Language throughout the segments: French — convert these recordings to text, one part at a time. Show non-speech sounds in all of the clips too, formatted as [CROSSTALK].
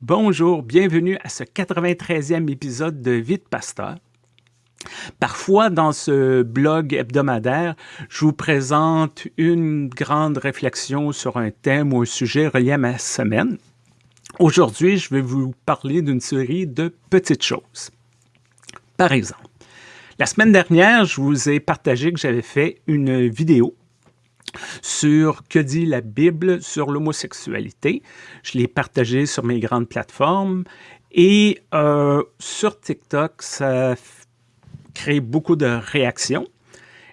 Bonjour, bienvenue à ce 93e épisode de Vite Pasteur. Parfois, dans ce blog hebdomadaire, je vous présente une grande réflexion sur un thème ou un sujet relié à ma semaine. Aujourd'hui, je vais vous parler d'une série de petites choses. Par exemple, la semaine dernière, je vous ai partagé que j'avais fait une vidéo sur que dit la Bible sur l'homosexualité. Je l'ai partagé sur mes grandes plateformes et euh, sur TikTok, ça crée beaucoup de réactions.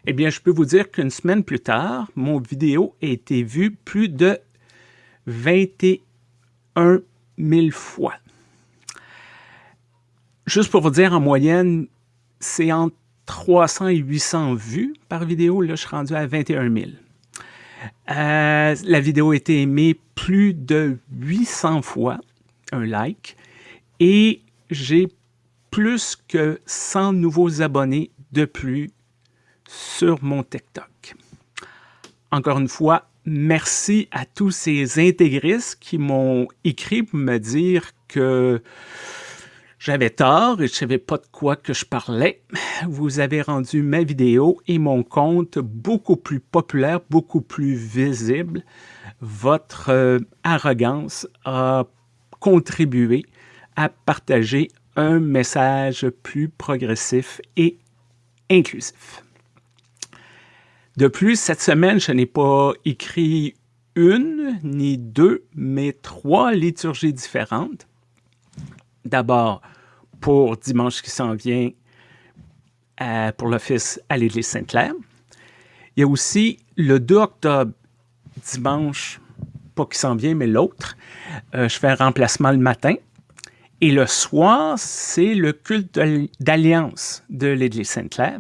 Eh bien, je peux vous dire qu'une semaine plus tard, mon vidéo a été vue plus de 21 000 fois. Juste pour vous dire, en moyenne, c'est entre 300 et 800 vues par vidéo. Là, je suis rendu à 21 000. Euh, la vidéo a été aimée plus de 800 fois, un like, et j'ai plus que 100 nouveaux abonnés de plus sur mon TikTok. Encore une fois, merci à tous ces intégristes qui m'ont écrit pour me dire que j'avais tort et je ne savais pas de quoi que je parlais. Vous avez rendu ma vidéo et mon compte beaucoup plus populaire, beaucoup plus visible. Votre euh, arrogance a contribué à partager un message plus progressif et inclusif. De plus, cette semaine, je n'ai pas écrit une ni deux, mais trois liturgies différentes. D'abord, pour dimanche qui s'en vient euh, pour l'office à l'Église Sainte-Claire. Il y a aussi le 2 octobre, dimanche, pas qui s'en vient, mais l'autre. Euh, je fais un remplacement le matin. Et le soir, c'est le culte d'alliance de l'Église Sainte-Claire.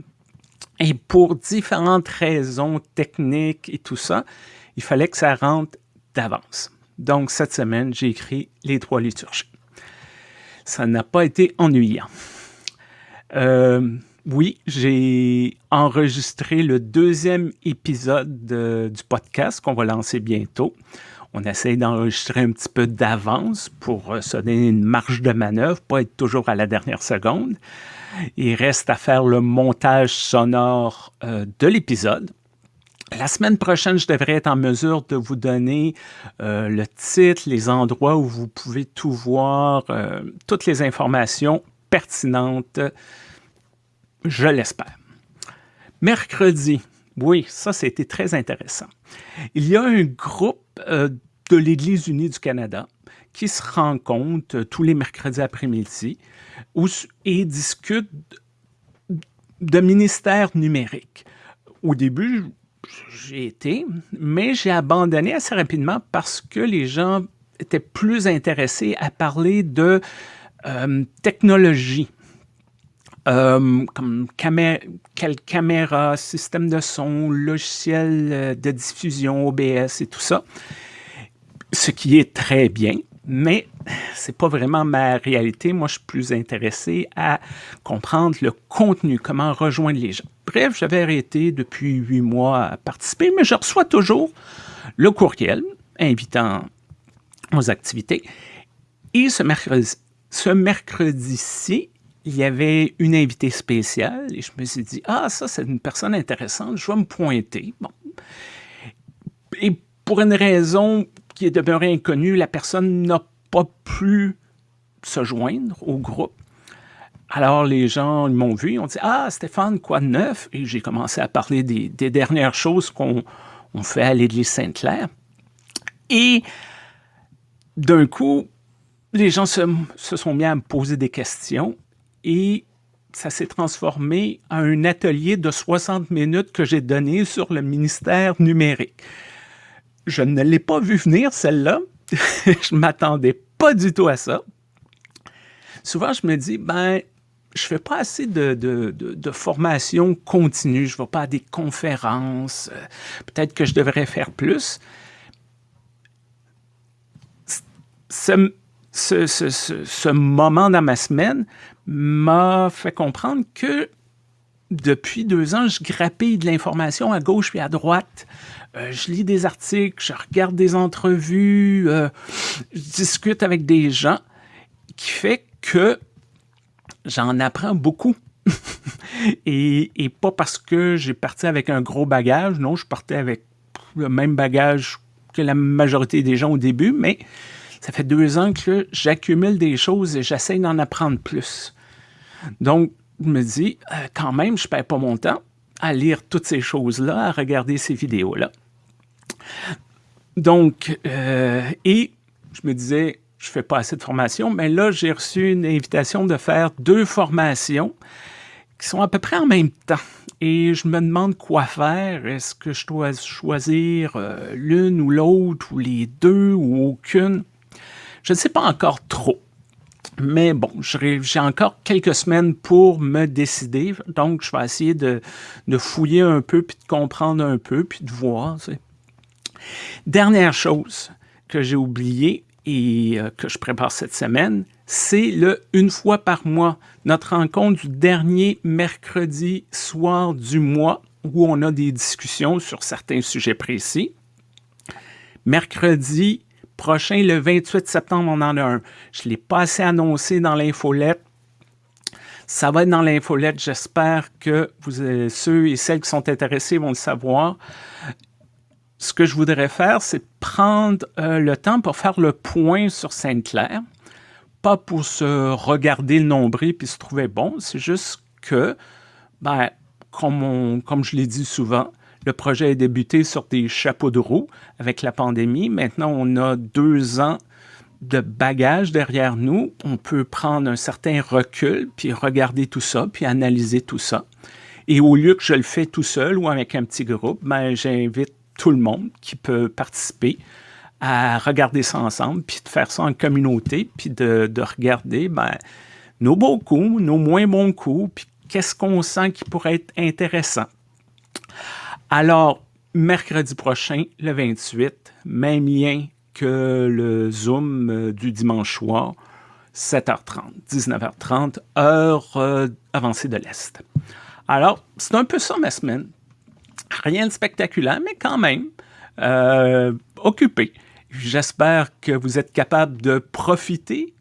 Et pour différentes raisons techniques et tout ça, il fallait que ça rentre d'avance. Donc, cette semaine, j'ai écrit les trois liturgies ça n'a pas été ennuyant. Euh, oui, j'ai enregistré le deuxième épisode du podcast qu'on va lancer bientôt. On essaie d'enregistrer un petit peu d'avance pour euh, se donner une marge de manœuvre, pas être toujours à la dernière seconde. Il reste à faire le montage sonore euh, de l'épisode. La semaine prochaine, je devrais être en mesure de vous donner euh, le titre, les endroits où vous pouvez tout voir, euh, toutes les informations pertinentes, je l'espère. Mercredi, oui, ça, c'était très intéressant. Il y a un groupe euh, de l'Église unie du Canada qui se rencontre tous les mercredis après-midi et discute de ministère numérique. Au début, j'ai été, mais j'ai abandonné assez rapidement parce que les gens étaient plus intéressés à parler de euh, technologie. Euh, comme caméra, système de son, logiciel euh, de diffusion, OBS et tout ça. Ce qui est très bien, mais c'est pas vraiment ma réalité. Moi, je suis plus intéressé à comprendre le contenu, comment rejoindre les gens. Bref, j'avais arrêté depuis huit mois à participer, mais je reçois toujours le courriel invitant aux activités. Et ce mercredi, ce mercredi-ci, il y avait une invitée spéciale et je me suis dit, ah, ça, c'est une personne intéressante, je vais me pointer. Bon. Et pour une raison qui est demeurée inconnue, la personne n'a pas pu se joindre au groupe. Alors, les gens m'ont vu, ils ont dit « Ah, Stéphane, quoi de neuf? » Et j'ai commencé à parler des, dernières choses qu'on fait à l'Église Sainte-Claire. Et d'un coup, les gens se, se, sont mis à me poser des questions et ça s'est transformé en un atelier de 60 minutes que j'ai donné sur le ministère numérique. Je ne l'ai pas vu venir, celle-là. [LAUGHS] je m'attendais pas du tout à ça. Souvent, je me dis, ben, je fais pas assez de, formation continue, je vais pas à des conférences, euh, peut-être que je devrais faire plus. Ce, ce, ce, ce, moment dans ma semaine m'a fait comprendre que depuis deux ans, je grappille de l'information à gauche et à droite. Euh, je lis des articles, je regarde des entrevues, euh, je discute avec des gens qui fait que j'en apprends beaucoup. [LAUGHS] et, et, pas parce que j'ai parti avec un gros bagage, non, je partais avec le même bagage que la majorité des gens au début, mais ça fait deux ans que j'accumule des choses et j'essaie d'en apprendre plus. Donc, me dis, euh, quand même, je ne perds pas mon temps à lire toutes ces choses-là, à regarder ces vidéos-là. Donc, euh, et je me disais, je ne fais pas assez de formation, mais là, j'ai reçu une invitation de faire deux formations qui sont à peu près en même temps. Et je me demande quoi faire. Est-ce que je dois choisir euh, l'une ou l'autre, ou les deux, ou aucune? Je ne sais pas encore trop. Mais bon, j'ai encore quelques semaines pour me décider, donc je vais essayer de, fouiller un peu, puis de comprendre un peu, puis de voir. Dernière chose que j'ai oublié et euh, que je prépare cette semaine, c'est le une fois par mois, notre rencontre du dernier mercredi soir du mois où on a des discussions sur certains sujets précis. Mercredi prochain, le 28 septembre, on en a un. Je ne l'ai pas assez annoncé dans l'infolette. Ça va être dans l'infolette. J'espère que vous, euh, ceux et celles qui sont intéressés vont le savoir. Ce que je voudrais faire, c'est prendre euh, le temps pour faire le point sur Sainte-Claire. Pas pour se regarder le nombril puis se trouver bon, c'est juste que, ben, comme, comme je l'ai dit souvent, le projet a débuté sur des chapeaux de roue avec la pandémie. Maintenant, on a deux ans de bagages derrière nous. On peut prendre un certain recul, puis regarder tout ça, puis analyser tout ça. Et au lieu que je le fais tout seul ou avec un petit groupe, ben, j'invite tout le monde qui peut participer à regarder ça ensemble, puis de faire ça en communauté, puis de, de regarder ben, nos beaux coups, nos moins bons coups, puis qu'est-ce qu'on sent qui pourrait être intéressant. Alors, mercredi prochain, le 28, même lien que le Zoom euh, du dimanche soir, 7h30, 19h30, heure euh, avancée de l'Est. Alors, c'est un peu ça ma semaine. Rien de spectaculaire, mais quand même euh, occupé. J'espère que vous êtes capable de profiter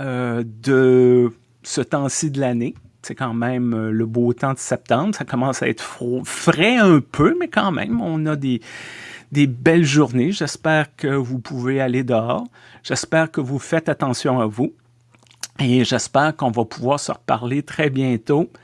de ce temps-ci de l'année c'est quand même euh, le beau temps de septembre. Ça commence à être frais un peu, mais quand même, on a des, des belles journées. J'espère que vous pouvez aller dehors. J'espère que vous faites attention à vous. Et j'espère qu'on va pouvoir se reparler très bientôt